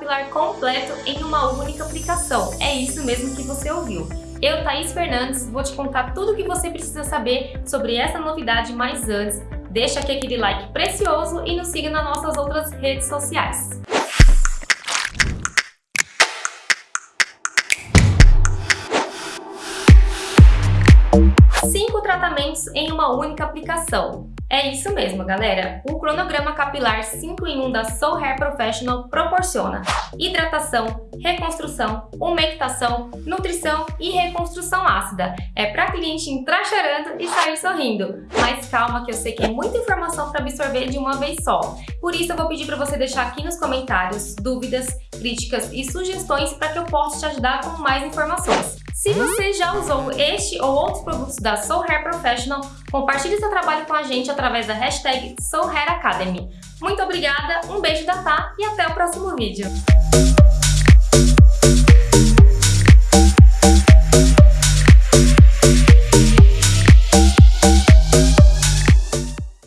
capilar completo em uma única aplicação. É isso mesmo que você ouviu. Eu, Thaís Fernandes, vou te contar tudo o que você precisa saber sobre essa novidade, mas antes, deixa aqui aquele like precioso e nos siga nas nossas outras redes sociais. Cinco tratamentos em uma única aplicação. É isso mesmo, galera! O cronograma capilar 5 em 1 da Soul Hair Professional proporciona hidratação, reconstrução, umectação, nutrição e reconstrução ácida. É para cliente entrar chorando e sair sorrindo. Mas calma que eu sei que é muita informação para absorver de uma vez só. Por isso eu vou pedir para você deixar aqui nos comentários dúvidas, críticas e sugestões para que eu possa te ajudar com mais informações. Se você já usou este ou outros produtos da Soul Hair Professional, compartilhe seu trabalho com a gente através da hashtag Soul Hair Academy. Muito obrigada, um beijo da Tá e até o próximo vídeo.